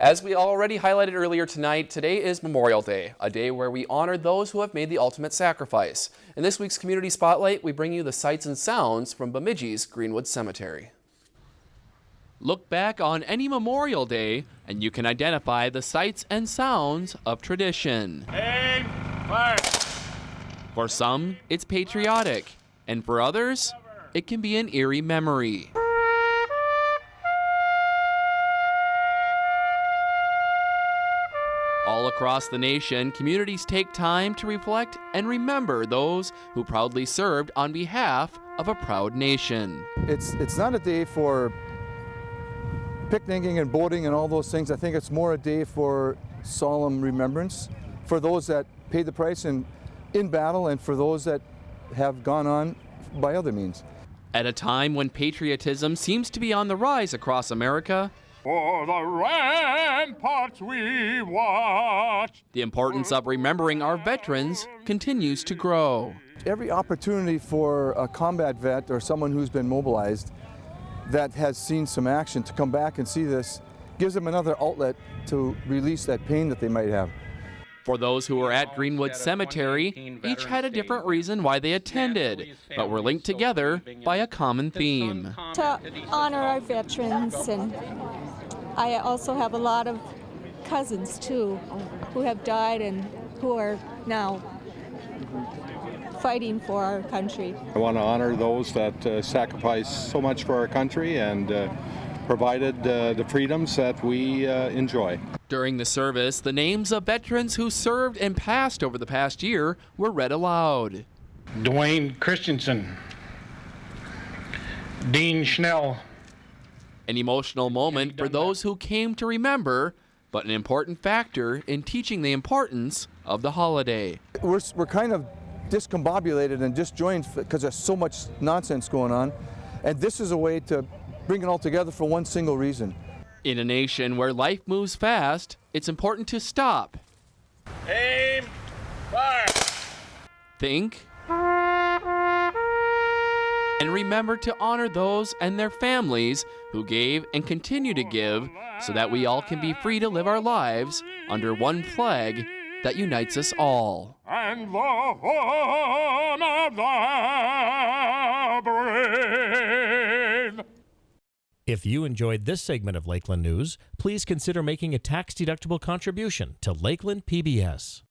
As we already highlighted earlier tonight, today is Memorial Day, a day where we honor those who have made the ultimate sacrifice. In this week's Community Spotlight, we bring you the sights and sounds from Bemidji's Greenwood Cemetery. Look back on any Memorial Day and you can identify the sights and sounds of tradition. Aim, fire. For some, it's patriotic, and for others, it can be an eerie memory. Across the nation, communities take time to reflect and remember those who proudly served on behalf of a proud nation. It's, it's not a day for picnicking and boating and all those things. I think it's more a day for solemn remembrance for those that paid the price in, in battle and for those that have gone on by other means. At a time when patriotism seems to be on the rise across America, For the ramparts we watch. the importance of remembering our veterans continues to grow. Every opportunity for a combat vet or someone who's been mobilized that has seen some action to come back and see this gives them another outlet to release that pain that they might have. For those who were at Greenwood Cemetery, each had a different reason why they attended, but were linked together by a common theme. to honor our veterans and I also have a lot of cousins too who have died and who are now fighting for our country. I want to honor those that uh, sacrificed so much for our country and uh, provided uh, the freedoms that we uh, enjoy. During the service, the names of veterans who served and passed over the past year were read aloud. Dwayne Christensen, Dean Schnell, An emotional moment for those who came to remember, but an important factor in teaching the importance of the holiday. We're, we're kind of discombobulated and disjoined because there's so much nonsense going on. And this is a way to bring it all together for one single reason. In a nation where life moves fast, it's important to stop, Aim, fire. think, and remember to honor those and their families who gave and continue to give so that we all can be free to live our lives under one flag that unites us all. And the home of the brave. If you enjoyed this segment of Lakeland News, please consider making a tax-deductible contribution to Lakeland PBS.